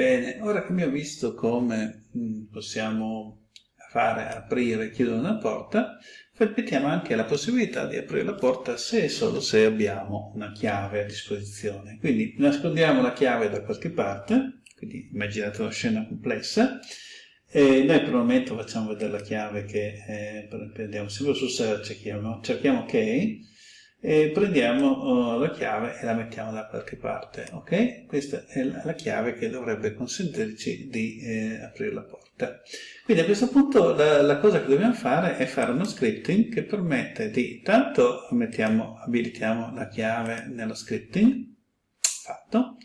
Bene, ora che abbiamo visto come mh, possiamo fare aprire e chiudere una porta, mettiamo anche la possibilità di aprire la porta se e solo se abbiamo una chiave a disposizione. Quindi nascondiamo la chiave da qualche parte, quindi immaginate una scena complessa, e noi per il momento facciamo vedere la chiave che eh, prendiamo sempre su search, cerchiamo, cerchiamo ok, e prendiamo uh, la chiave e la mettiamo da qualche parte, ok? Questa è la chiave che dovrebbe consentirci di eh, aprire la porta. Quindi a questo punto la, la, cosa che dobbiamo fare è fare uno scripting che permette di, tanto mettiamo, abilitiamo la chiave nello scripting, fatto,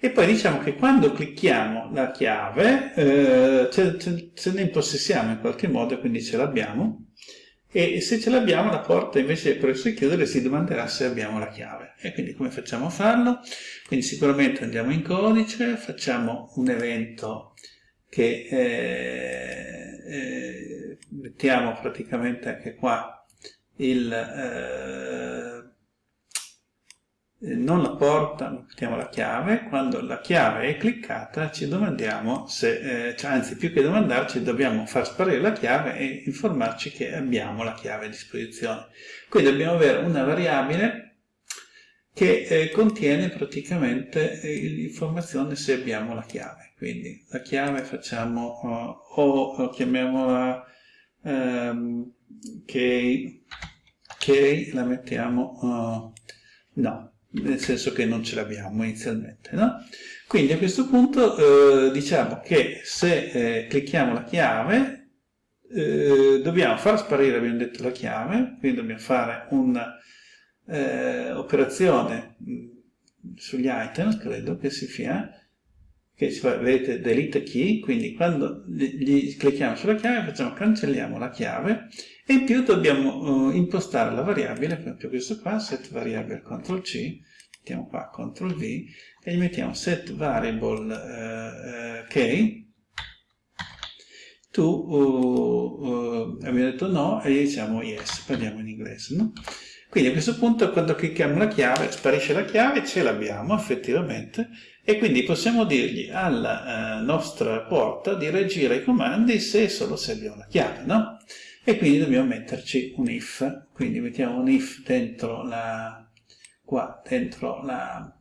e poi diciamo che quando clicchiamo la chiave eh, ce, ce, ce ne impossessiamo in qualche modo, quindi ce l'abbiamo, e se ce l'abbiamo la porta invece di aprirsi chiudere si domanderà se abbiamo la chiave e quindi come facciamo a farlo? Quindi sicuramente andiamo in codice, facciamo un evento che eh, eh, mettiamo praticamente anche qua il eh, non la porta, mettiamo la chiave, quando la chiave è cliccata ci domandiamo se, eh, cioè, anzi più che domandarci dobbiamo far sparire la chiave e informarci che abbiamo la chiave a disposizione. Quindi dobbiamo avere una variabile che eh, contiene praticamente eh, l'informazione se abbiamo la chiave. Quindi la chiave facciamo uh, o chiamiamola um, key, key, la mettiamo uh, no, nel senso che non ce l'abbiamo inizialmente. No? Quindi a questo punto eh, diciamo che se eh, clicchiamo la chiave eh, dobbiamo far sparire, abbiamo detto, la chiave, quindi dobbiamo fare un'operazione eh, mm, sugli item, credo che si fia, che si fa, vedete, delete key, quindi quando gli, gli clicchiamo sulla chiave facciamo cancelliamo la chiave e in più dobbiamo uh, impostare la variabile, per esempio questo qua, set variable CTRL C, mettiamo qua CTRL V e gli mettiamo set variable uh, uh, k tu abbiamo detto no e gli diciamo yes, parliamo in inglese, no? Quindi a questo punto quando clicchiamo la chiave sparisce la chiave, ce l'abbiamo effettivamente e quindi possiamo dirgli alla nostra porta di reagire ai comandi se e solo se abbiamo la chiave, no? E quindi dobbiamo metterci un if, quindi mettiamo un if dentro la, qua, dentro la,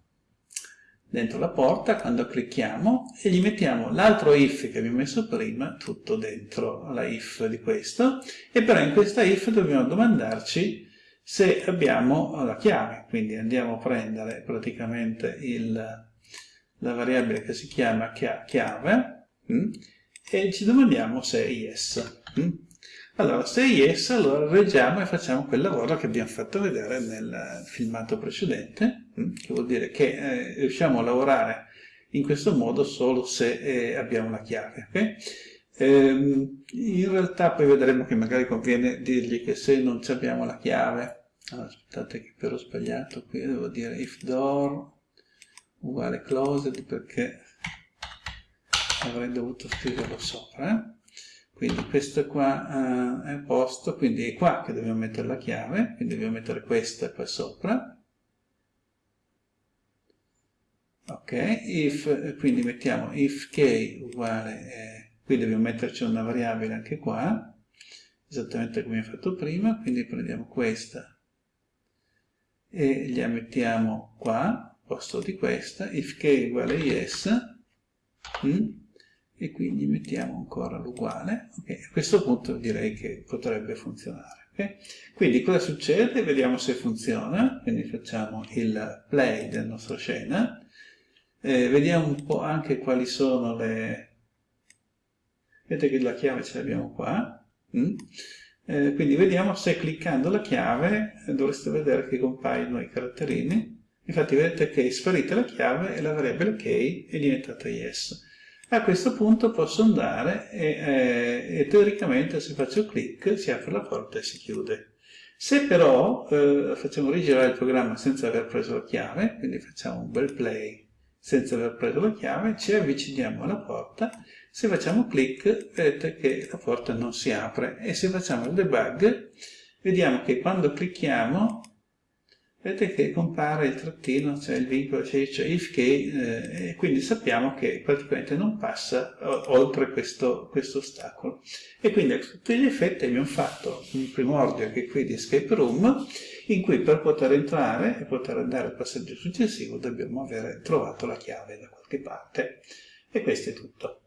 dentro la porta, quando clicchiamo, e gli mettiamo l'altro if che abbiamo messo prima, tutto dentro la if di questo, e però in questa if dobbiamo domandarci se abbiamo la chiave, quindi andiamo a prendere praticamente il, la variabile che si chiama chiave, mm, e ci domandiamo se è yes. Allora, se yes, allora reggiamo e facciamo quel lavoro che abbiamo fatto vedere nel filmato precedente, mm, che vuol dire che eh, riusciamo a lavorare in questo modo solo se eh, abbiamo la chiave. Okay? Ehm, in realtà poi vedremo che magari conviene dirgli che se non abbiamo la chiave, allora, aspettate che però ho sbagliato qui, devo dire if door uguale closed perché avrei dovuto scriverlo sopra. Eh? Quindi questo qua uh, è posto, quindi è qua che dobbiamo mettere la chiave, quindi dobbiamo mettere questa qua sopra. Ok, if, quindi mettiamo if k uguale, eh, qui dobbiamo metterci una variabile anche qua, esattamente come abbiamo fatto prima, quindi prendiamo questa e la mettiamo qua, al posto di questa, if k uguale yes, mm, e quindi mettiamo ancora l'uguale. Okay. A questo punto direi che potrebbe funzionare. Okay. Quindi cosa succede? Vediamo se funziona. Quindi facciamo il play della nostra scena. Eh, vediamo un po' anche quali sono le... Vedete che la chiave ce l'abbiamo qua. Mm? Eh, quindi vediamo se cliccando la chiave eh, dovreste vedere che compaiono i caratterini. Infatti vedete che è sparita la chiave e la variabile key è diventata yes. A questo punto posso andare e, eh, e teoricamente se faccio clic si apre la porta e si chiude. Se però eh, facciamo rigirare il programma senza aver preso la chiave, quindi facciamo un bel play senza aver preso la chiave, ci avviciniamo alla porta, se facciamo clic vedete che la porta non si apre e se facciamo il debug vediamo che quando clicchiamo vedete che compare il trattino, cioè il vincolo, cioè, if che, eh, e quindi sappiamo che praticamente non passa oltre questo, questo ostacolo. E quindi a tutti gli effetti abbiamo fatto un primordio anche qui di escape room, in cui per poter entrare e poter andare al passaggio successivo dobbiamo aver trovato la chiave da qualche parte. E questo è tutto.